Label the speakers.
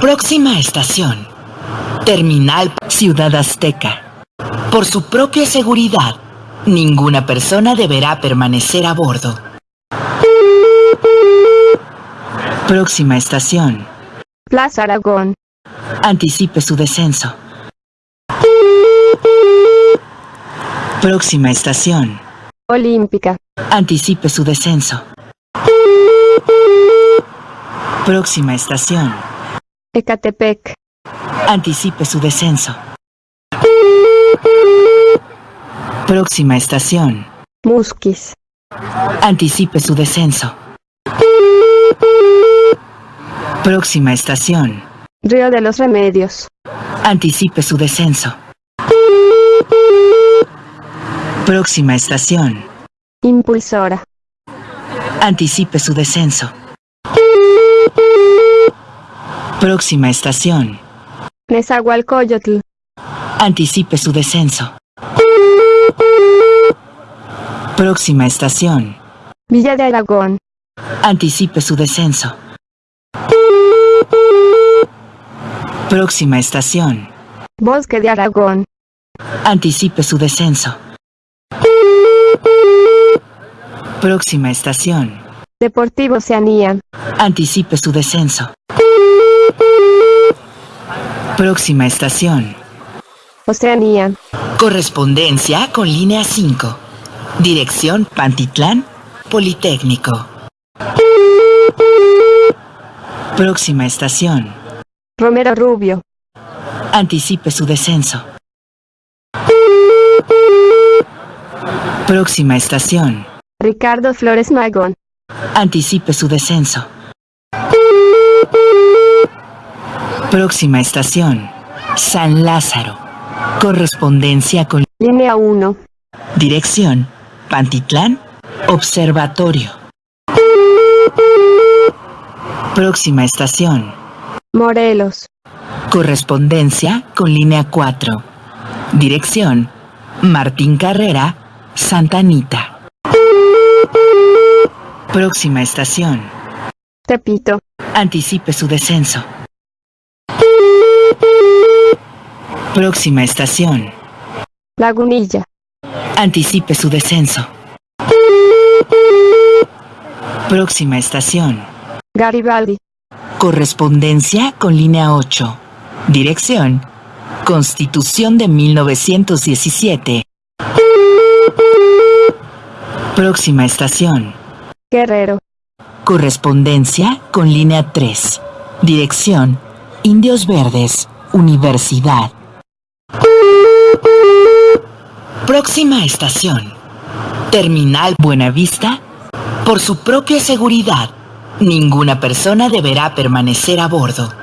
Speaker 1: Próxima estación. Terminal Ciudad Azteca. Por su propia seguridad, ninguna persona deberá permanecer a bordo. Próxima estación.
Speaker 2: Plaza Aragón.
Speaker 1: Anticipe su descenso. Próxima estación.
Speaker 2: Olímpica.
Speaker 1: Anticipe su descenso. Próxima estación.
Speaker 2: Ecatepec.
Speaker 1: Anticipe su descenso. Próxima estación.
Speaker 2: Musquis.
Speaker 1: Anticipe su descenso. Próxima estación.
Speaker 2: Río de los Remedios.
Speaker 1: Anticipe su descenso. Próxima estación.
Speaker 2: Impulsora.
Speaker 1: Anticipe su descenso. Próxima estación.
Speaker 2: Nezahualcóyotl.
Speaker 1: Anticipe su descenso. Próxima estación.
Speaker 2: Villa de Aragón.
Speaker 1: Anticipe su descenso. Próxima estación.
Speaker 2: Bosque de Aragón.
Speaker 1: Anticipe su descenso. Próxima estación.
Speaker 2: Deportivo Oceanía.
Speaker 1: Anticipe su descenso. Próxima estación.
Speaker 2: Oceanía.
Speaker 1: Correspondencia con línea 5. Dirección Pantitlán, Politécnico. Próxima estación.
Speaker 2: Romero Rubio.
Speaker 1: Anticipe su descenso. Próxima estación.
Speaker 2: Ricardo Flores Magón.
Speaker 1: Anticipe su descenso. Próxima estación. San Lázaro. Correspondencia con
Speaker 2: Línea 1.
Speaker 1: dirección Pantitlán, Observatorio. Próxima estación.
Speaker 2: Morelos.
Speaker 1: Correspondencia con línea 4. Dirección Martín Carrera, Santa Anita. Próxima estación.
Speaker 2: Tepito.
Speaker 1: Anticipe su descenso. Próxima estación.
Speaker 2: Lagunilla.
Speaker 1: Anticipe su descenso. Próxima estación.
Speaker 2: Garibaldi.
Speaker 1: Correspondencia con línea 8. Dirección. Constitución de 1917. Próxima estación.
Speaker 2: Guerrero.
Speaker 1: Correspondencia con línea 3. Dirección. Indios Verdes. Universidad. Próxima estación. Terminal Buenavista. Por su propia seguridad, ninguna persona deberá permanecer a bordo.